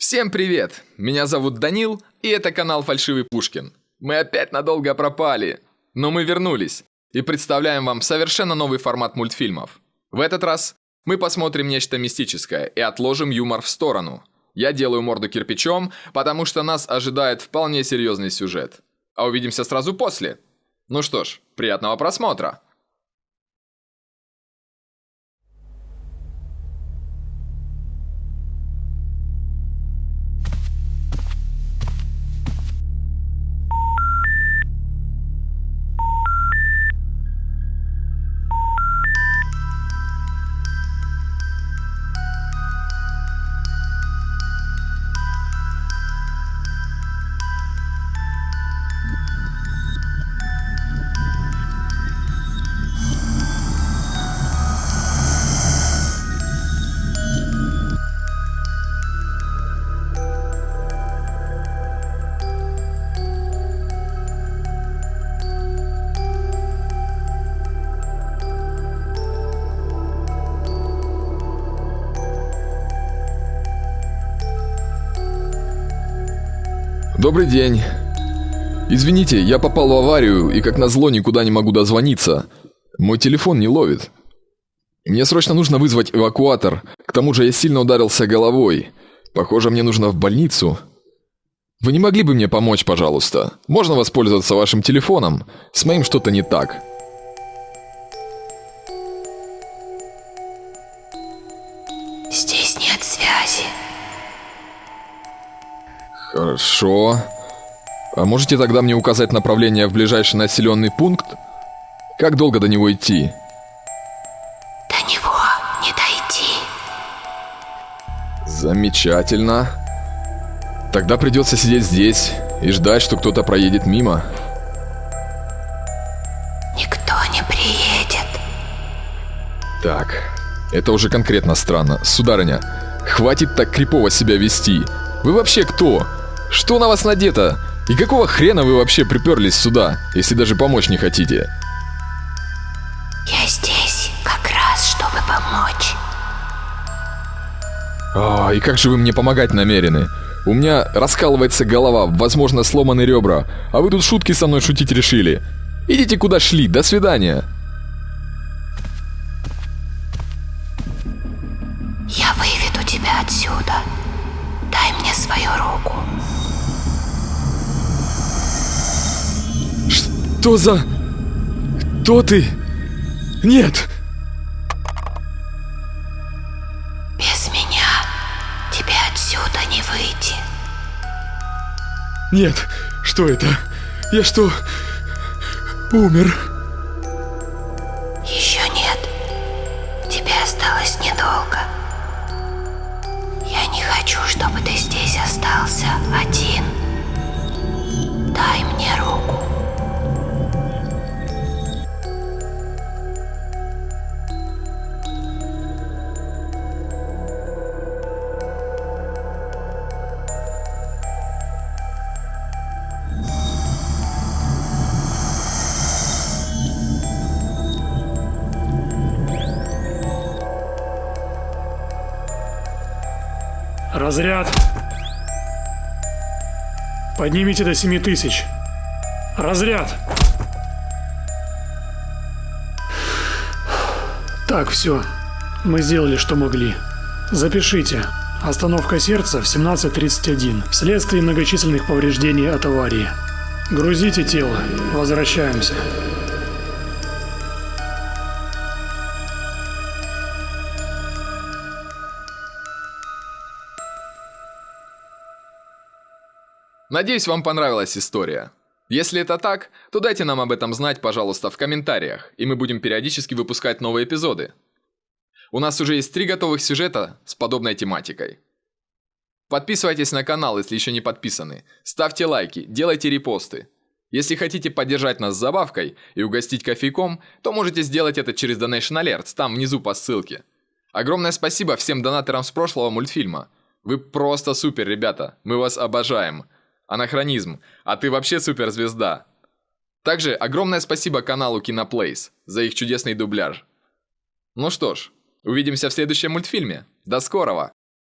Всем привет! Меня зовут Данил, и это канал Фальшивый Пушкин. Мы опять надолго пропали, но мы вернулись и представляем вам совершенно новый формат мультфильмов. В этот раз мы посмотрим нечто мистическое и отложим юмор в сторону. Я делаю морду кирпичом, потому что нас ожидает вполне серьезный сюжет. А увидимся сразу после. Ну что ж, приятного просмотра! Добрый день. Извините, я попал в аварию и как назло никуда не могу дозвониться. Мой телефон не ловит. Мне срочно нужно вызвать эвакуатор. К тому же я сильно ударился головой. Похоже, мне нужно в больницу. Вы не могли бы мне помочь, пожалуйста? Можно воспользоваться вашим телефоном? С моим что-то не так. Здесь нет связи. Хорошо. А можете тогда мне указать направление в ближайший населенный пункт? Как долго до него идти? До него не дойти. Замечательно. Тогда придется сидеть здесь и ждать, что кто-то проедет мимо. Никто не приедет. Так, это уже конкретно странно. Сударыня, хватит так крипово себя вести. Вы вообще кто? Что на вас надето? И какого хрена вы вообще приперлись сюда, если даже помочь не хотите? Я здесь как раз, чтобы помочь. А, и как же вы мне помогать намерены? У меня раскалывается голова, возможно, сломаны ребра, а вы тут шутки со мной шутить решили. Идите куда шли, до свидания. Я выведу тебя отсюда. Дай мне свою руку. Что за... Кто ты? Нет! Без меня тебе отсюда не выйти. Нет! Что это? Я что... Умер? Еще нет. Тебе осталось недолго. Я не хочу, чтобы ты здесь остался один. Разряд. Поднимите до 7000. Разряд. Так, все. Мы сделали, что могли. Запишите. Остановка сердца в 17.31 вследствие многочисленных повреждений от аварии. Грузите тело. Возвращаемся. Надеюсь, вам понравилась история. Если это так, то дайте нам об этом знать, пожалуйста, в комментариях, и мы будем периодически выпускать новые эпизоды. У нас уже есть три готовых сюжета с подобной тематикой. Подписывайтесь на канал, если еще не подписаны. Ставьте лайки, делайте репосты. Если хотите поддержать нас с забавкой и угостить кофейком, то можете сделать это через Donation Alerts, там внизу по ссылке. Огромное спасибо всем донаторам с прошлого мультфильма. Вы просто супер, ребята, мы вас обожаем. Анахронизм, а ты вообще суперзвезда. Также огромное спасибо каналу Киноплейс за их чудесный дубляж. Ну что ж, увидимся в следующем мультфильме. До скорого!